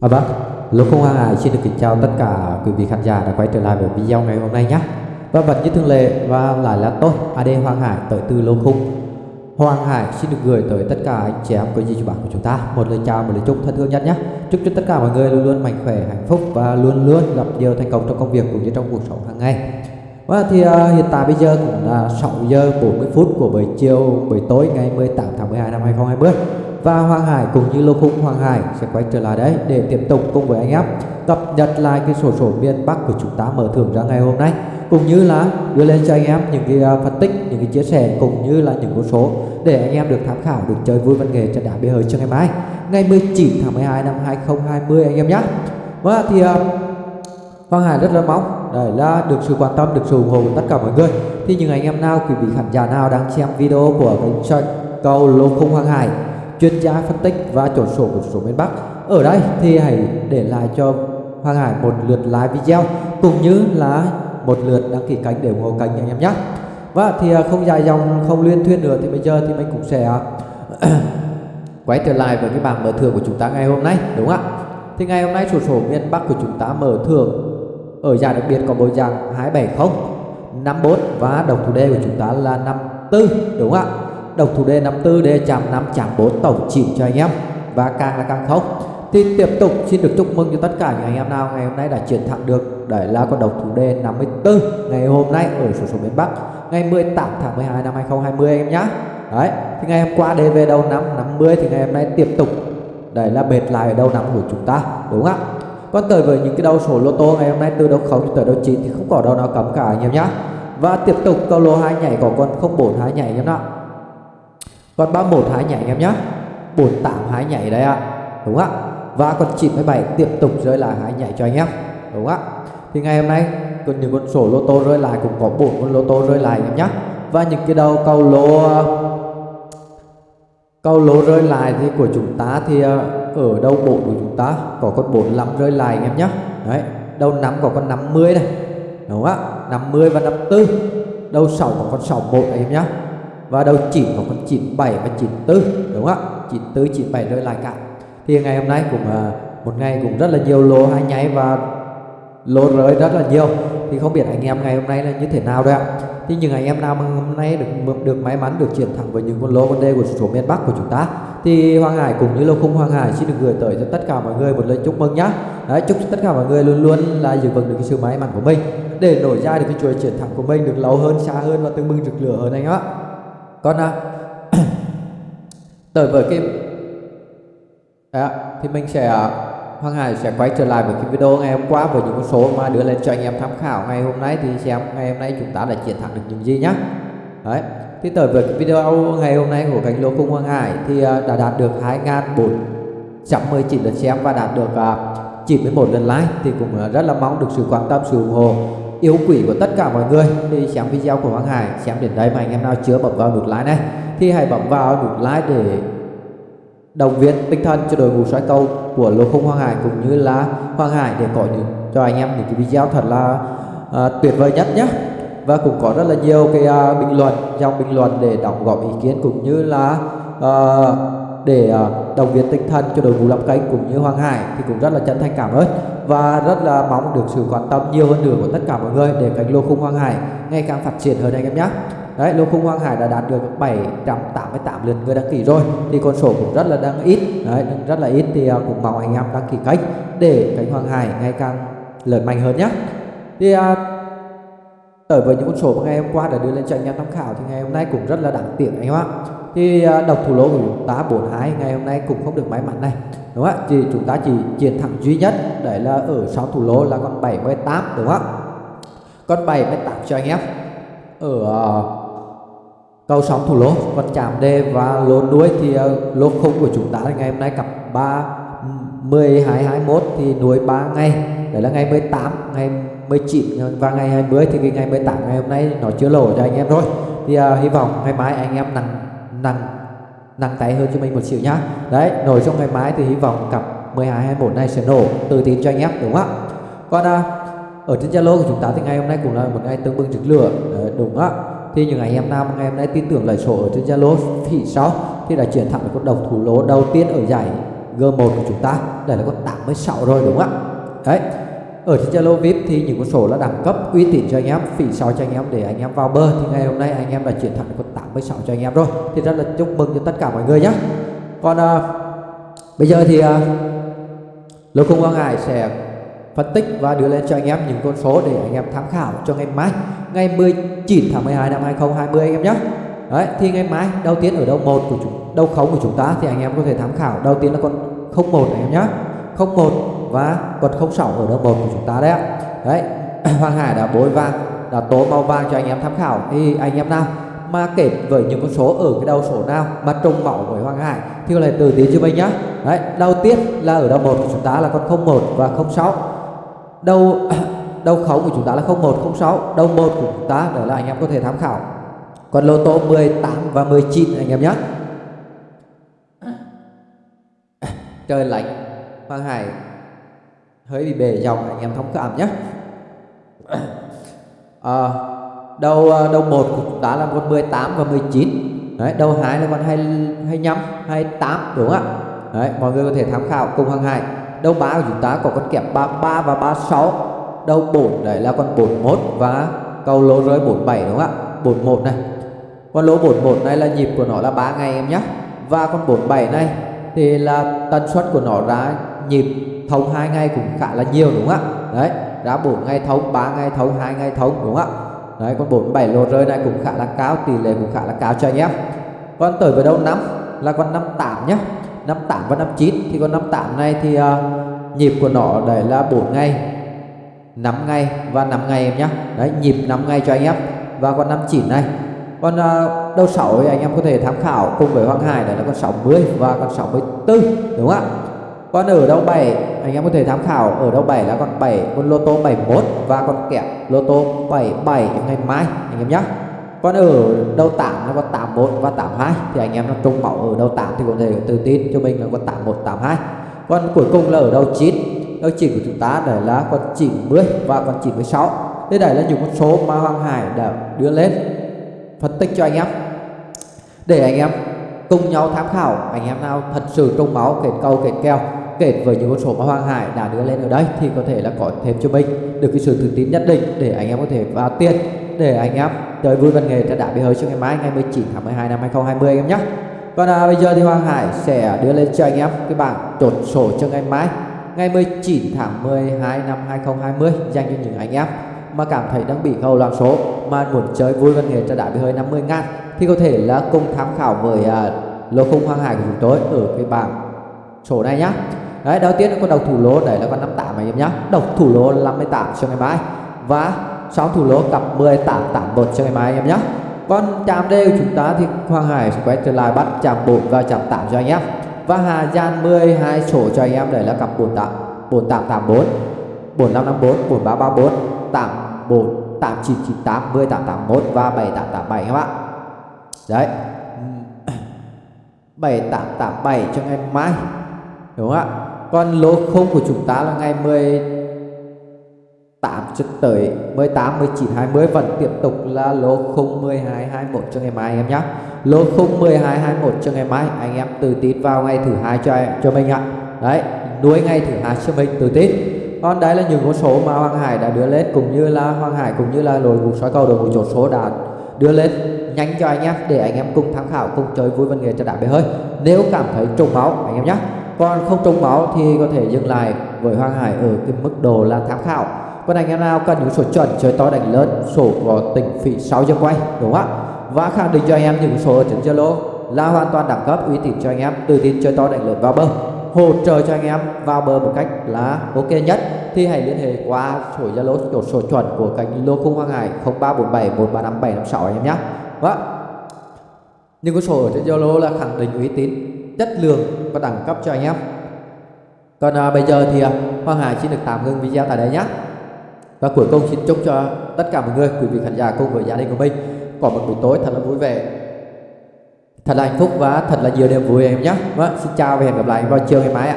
À vâng, Lô Không hoàng Hải xin được kính chào tất cả quý vị khán giả đã quay trở lại với video ngày hôm nay nhé. Vâng, và vẫn như thường lệ và lại là tôi AD Hoàng Hải tới từ Lô Khung. Hoàng Hải xin được gửi tới tất cả anh chị em quý vị bạn của chúng ta một lời chào một lời chúc thân thương nhất nhé. Chúc cho tất cả mọi người luôn luôn mạnh khỏe, hạnh phúc và luôn luôn gặp nhiều thành công trong công việc cũng như trong cuộc sống hàng ngày. Và thì uh, hiện tại bây giờ cũng là 6 giờ 40 phút của buổi chiều buổi tối ngày 18 tháng 12 năm 2020 và Hoàng Hải cũng như Lô Khung Hoàng Hải sẽ quay trở lại đấy để tiếp tục cùng với anh em cập nhật lại cái sổ sổ miền Bắc của chúng ta mở thưởng ra ngày hôm nay. Cũng như là đưa lên cho anh em những cái à, phân tích những cái chia sẻ cũng như là những con số để anh em được tham khảo được chơi vui văn nghệ trận đá bia hơi cho ngày mai. Ngày 19 tháng 12 năm 2020 anh em nhé và vâng thì uh, Hoàng Hải rất là mong đấy là được sự quan tâm được sự ủng hộ của tất cả mọi người. Thì những anh em nào quý vị khán giả nào đang xem video của kênh cầu lô khung Hoàng Hải chuyên gia phân tích và chỗ sổ của số miền Bắc. Ở đây thì hãy để lại cho Hoàng Hải một lượt like video, cũng như là một lượt đăng ký kênh để ủng hộ kênh anh em nhé. Và thì à, không dài dòng, không liên thuyên nữa thì bây giờ thì mình cũng sẽ à, quay trở lại với cái bảng mở thưởng của chúng ta ngày hôm nay, đúng không ạ? Thì ngày hôm nay sổ sổ miền Bắc của chúng ta mở thưởng ở giải đặc biệt có bộ dạng 270 54 và đồng thủ đề của chúng ta là 54 đúng không ạ? Độc thủ đề 54 đề chạm 5 chạm 4 tổng chịu cho anh em. Và càng là càng khốc thì tiếp tục, xin được chúc mừng cho tất cả những anh em nào ngày hôm nay đã chiến thắng được đấy là con độc thủ đề 54 ngày hôm nay ở số số miền Bắc, ngày 18 tháng 12 năm 2020 anh em nhá. Đấy, thì ngày hôm qua đề về đầu năm 50 thì ngày hôm nay tiếp tục đấy là bệt lại ở đầu năm của chúng ta, đúng không ạ? Còn tới với những cái đầu số lô tô ngày hôm nay từ đầu 0 tới đầu 9 thì không có đâu nào cấm cả anh em nhá. Và tiếp tục câu lô hai nhảy có con 04 hai nhảy anh em ạ còn 31 hái nhảy anh em nhé 48 hái nhảy đấy ạ. Đúng ạ. Và còn 97 tiếp tục rơi lại hái nhảy cho anh em đúng ạ. Thì ngày hôm nay còn những con sổ lô tô rơi lại cũng có 4 con lô tô rơi lại anh em nhé và những cái đầu câu lô câu lô rơi lại thì của chúng ta thì ờ, ở đâu bộ của chúng ta có con 45 rơi lại anh em nhé đấy, đầu 5 có con 50 này đúng ạ. 50 và 54 đầu 6 có con 61 anh em nhé và đầu 9 có con 97 và 94 đúng không ạ? 94 97 rơi lại cả. Thì ngày hôm nay cũng à, một ngày cũng rất là nhiều lô hai nháy và lô rơi rất là nhiều. Thì không biết anh em ngày hôm nay là như thế nào đấy ạ? Thì những anh em nào mà hôm nay được được may mắn được chuyển thẳng với những con lô con đê của số miền Bắc của chúng ta thì Hoàng Hải cũng như lô khung Hoàng Hải xin được gửi tới cho tất cả mọi người một lời chúc mừng nhá. Đấy, chúc tất cả mọi người luôn luôn là giữ vững được cái sự may mắn của mình để nổi ra được cái chuỗi chuyển thẳng của mình được lâu hơn xa hơn và tương bừng rực lửa hơn anh ạ còn à, tới với cái à, thì mình sẽ à, Hoàng Hải sẽ quay trở lại với cái video ngày hôm qua với những con số mà đưa lên cho anh em tham khảo ngày hôm nay. Thì xem ngày hôm nay chúng ta đã chiến thắng được những gì nhá. Đấy. Thì tới với cái video ngày hôm nay của cánh lô cung Hoàng Hải thì à, đã đạt được 2.419 lượt xem và đạt được à, 91 lần like thì cũng rất là mong được sự quan tâm sự ủng hộ yếu quỷ của tất cả mọi người. Thì xem video của Hoàng Hải xem đến đây mà anh em nào chưa bấm vào nút like này thì hãy bấm vào nút like để động viên tinh thần cho đội ngũ soi cầu của lô không Hoàng Hải cũng như là Hoàng Hải để có những cho anh em những cái video thật là uh, tuyệt vời nhất nhé và cũng có rất là nhiều cái uh, bình luận dòng bình luận để đóng góp ý kiến cũng như là uh, để uh, động viên tinh thần cho đội ngũ làm cánh cũng như Hoàng Hải thì cũng rất là chân thành cảm ơn và rất là mong được sự quan tâm nhiều hơn nữa của tất cả mọi người để kênh lô khung Hoàng Hải ngày càng phát triển hơn anh em nhé. Đấy, lô khung Hoàng Hải đã đạt được 788 lượt người đăng ký rồi. Thì con số cũng rất là đang ít. Đấy, rất là ít thì à, cũng mong anh em đăng ký kênh để kênh Hoàng Hải ngày càng lớn mạnh hơn nhé. Thì à, tới với những con số mà ngày hôm qua đã đưa lên cho anh em tham khảo thì ngày hôm nay cũng rất là đáng tiếc anh em ạ. Thì à, độc thủ lô của chúng ta 42 ngày hôm nay cũng không được may mắn này đúng không ạ? Thì chúng ta chỉ chiến thắng duy nhất đấy là ở sau thủ lô là con 78 đúng không ạ? Con 78 cho anh em. Ở ờ, cầu sóng thủ lô còn chạm đề và lô đuôi thì ờ, lô khung của chúng ta ngày hôm nay cặp 3 12 21 thì nuôi 3 ngày. Đấy là ngày 18 ngày 19 ờ, và ngày 20 thì cái ngày 18 ngày hôm nay nó chưa lỗ cho anh em rồi thì uh, hy vọng ngày mai anh em nặng nặng nặng tay hơn cho mình một xíu nhá. Đấy nổi trong ngày mai thì hy vọng cặp 12 21 này sẽ nổ tự tin cho anh em đúng không ạ? Còn à, ở trên Zalo của chúng ta thì ngày hôm nay cũng là một ngày tương bừng rực lửa. Đấy, đúng á thì những anh em nam ngày hôm nay tin tưởng lời sổ ở trên Zalo thì sau thì đã chuyển thẳng con độc thủ lô đầu tiên ở giải G1 của chúng ta. Đây là con 86 rồi đúng không ạ? Đấy ở trên Zalo VIP thì những con số là đẳng cấp uy tín cho anh em phỉ sao cho anh em để anh em vào bơ thì ngày hôm nay anh em đã chuyển thành con 86 cho anh em rồi. Thì rất là chúc mừng cho tất cả mọi người nhé còn à, bây giờ thì à, lô Công Quang Hải sẽ phân tích và đưa lên cho anh em những con số để anh em tham khảo cho ngày mai ngày 19 tháng 12 năm 2020 anh em nhé Đấy, thì ngày mai đầu tiên ở đầu một của chúng đầu khống của chúng ta thì anh em có thể tham khảo. Đầu tiên là con 01 anh em nhé 01 và con 06 ở đầu một của chúng ta đấy ạ. Đấy, Hoàng Hải đã bối vàng, đã tố màu vàng cho anh em tham khảo. Thì anh em nào mà kể với những con số ở cái đầu số nào mà trùng mẫu với Hoàng Hải thì có thể từ tiến cho mình nhá. Đấy, đầu tiên là ở đầu một của chúng ta là con 01 và 06 đầu đầu khấu của chúng ta là 0106 đầu một của chúng ta, đó là anh em có thể tham khảo. Còn lô tô 18 và 19 anh em nhé trời lạnh, Hoàng Hải hơi bị bể dòng anh em thông cảm nhé. À, đầu à, đầu một của chúng ta là con 18 và 19 đấy đầu hai là con 25 28 đúng không ạ? Đấy mọi người có thể tham khảo cùng hàng Hải. Đầu ba của chúng ta có con kẹp 33 và 36 đầu 4 đấy là con 41 và cầu lô rơi 47 đúng không ạ? 41 này. Con lô 41 này là nhịp của nó là 3 ngày em nhé. Và con 47 này thì là tần suất của nó ra nhịp thông hai ngày cũng khá là nhiều đúng không ạ? Đấy ra 4 ngày thông 3 ngày thông 2 ngày thông đúng không ạ? Đấy con 47 lô rơi này cũng khá là cao tỷ lệ cũng khá là cao cho anh em. Con tới với đầu năm là con 58 nhé 58 và 59 thì con 58 này thì uh, nhịp của nó đấy là 4 ngày 5 ngày và 5 ngày em nhé đấy nhịp 5 ngày cho anh em. Và con 59 này con uh, đầu 6 thì anh em có thể tham khảo cùng với Hoàng Hải đấy là con 60 và con 64 đúng không ạ? Con ở đầu 7 anh em có thể tham khảo. Ở đầu 7 là con 7 con lô tô 71 và con kẹp lô tô 77 ngày mai, anh em nhé còn ở đầu 8 là con 81 và 82 thì anh em nó trung mẫu ở đầu 8 thì có thể tự tin cho mình là con 81 82 còn cuối cùng là ở đầu 9 đầu 9 của chúng ta đấy là con 90 và con 96 thế đây là những con số mà Hoàng Hải đã đưa lên. Phân tích cho anh em. Để anh em cùng nhau tham khảo, anh em nào thật sự trung máu kết câu kết kèo kết với những con số mà Hoàng Hải đã đưa lên ở đây thì có thể là có thêm cho mình được cái sự tự tin nhất định để anh em có thể vào tiền để anh em chơi vui văn nghệ cho đã bị hơi cho ngày mai ngày 19 tháng 12 năm 2020 anh em nhé. Còn à, bây giờ thì Hoàng Hải sẽ đưa lên cho anh em cái bảng chốt sổ cho ngày mai ngày 19 tháng 12 năm 2020 dành cho những anh em mà cảm thấy đang bị khâu loạn số mà muốn chơi vui văn nghệ cho đã bị hơi 50 ngàn thì có thể là cùng tham khảo với uh, lô khung Hoàng Hải của chúng tôi ở cái bảng sổ này nhá đấy, đầu tiên là con đầu thủ lô đấy là con 58 anh em nhá. Đầu thủ lô 58 cho ngày mai. Và sáu thủ lô cặp 18 81 cho ngày mai anh em nhá. Con chạm D của chúng ta thì Hoàng Hải sẽ quay trở lại bắt chạm 4 và chạm 8 cho anh em. Và Hà Giang 12 sổ cho anh em đấy là cặp 48 4884 4554 4334 84 8998 10881 và 7887 các bạn đấy. 7887 cho ngày mai. Đúng không ạ? Còn lô không của chúng ta là ngày 18 cho tới 18, 19, 20 vẫn tiếp tục là lô không 12, 21 cho ngày mai anh em nhé Lô không 12, 21 cho ngày mai Anh em tự tin vào ngày thứ hai cho cho mình ạ. Đấy, nuôi ngày thứ hai cho mình tự tin. Còn đấy là những con số mà Hoàng Hải đã đưa lên Cũng như là Hoàng Hải cũng như là đội ngũ soi cầu đội ngũ chốt số đã đưa lên nhanh cho anh em để anh em cùng tham khảo cùng chơi vui văn nghệ cho đã bể hơi. Nếu cảm thấy trùng máu anh em nhé còn không trúng máu thì có thể dừng lại với Hoàng Hải ở cái mức độ là tham khảo còn anh em nào cần những số chuẩn chơi to đánh lớn sổ có tỉnh phỉ 6 giờ quay đúng không ạ và khẳng định cho anh em những số ở trên Zalo là hoàn toàn đẳng cấp uy tín cho anh em tự tin chơi to đánh lớn vào bờ hỗ trợ cho anh em vào bờ một cách là ok nhất thì hãy liên hệ qua số Zalo số, số chuẩn của kênh lô khung Hoàng Hải 0347 135 756 anh em nhé. Vâng. những có số ở trên Zalo là khẳng định uy tín, chất lượng và đẳng cấp cho anh em. Còn à, bây giờ thì à, Hoàng Hải xin được tạm ngưng video tại đây nhé. Và cuối cùng xin chúc cho tất cả mọi người, quý vị khán giả cùng với gia đình của mình có một buổi tối thật là vui vẻ, thật là hạnh phúc và thật là nhiều niềm vui em nhé. Vâng, xin chào và hẹn gặp lại vào chiều ngày mai ạ.